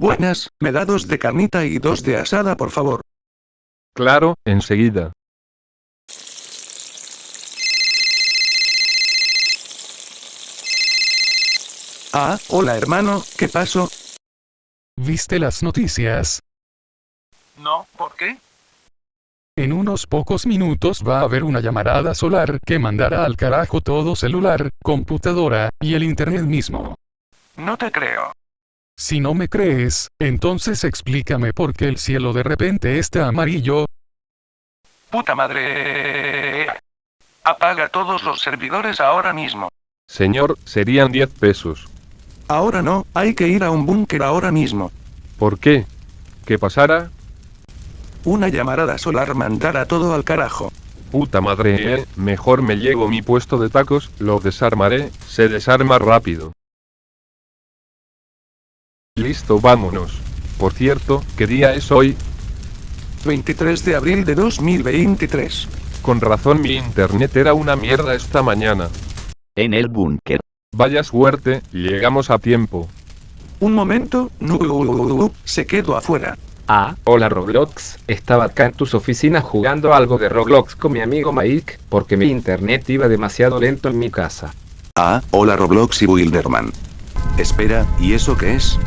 Buenas, me da dos de carnita y dos de asada por favor. Claro, enseguida. Ah, hola hermano, ¿qué pasó? ¿Viste las noticias? No, ¿por qué? En unos pocos minutos va a haber una llamarada solar que mandará al carajo todo celular, computadora, y el internet mismo. No te creo. Si no me crees, entonces explícame por qué el cielo de repente está amarillo. Puta madre. Apaga todos los servidores ahora mismo. Señor, serían 10 pesos. Ahora no, hay que ir a un búnker ahora mismo. ¿Por qué? ¿Qué pasara? Una llamarada solar mandará todo al carajo. Puta madre, eh. Mejor me llevo mi puesto de tacos, lo desarmaré, se desarma rápido. Listo, vámonos. Por cierto, ¿qué día es hoy? 23 de abril de 2023. Con razón mi internet era una mierda esta mañana. En el búnker. Vaya suerte, llegamos a tiempo. Un momento, no, se quedó afuera. Ah, hola Roblox, estaba acá en tus oficinas jugando algo de Roblox con mi amigo Mike, porque mi internet iba demasiado lento en mi casa. Ah, hola Roblox y Wilderman. Espera, ¿y eso qué es?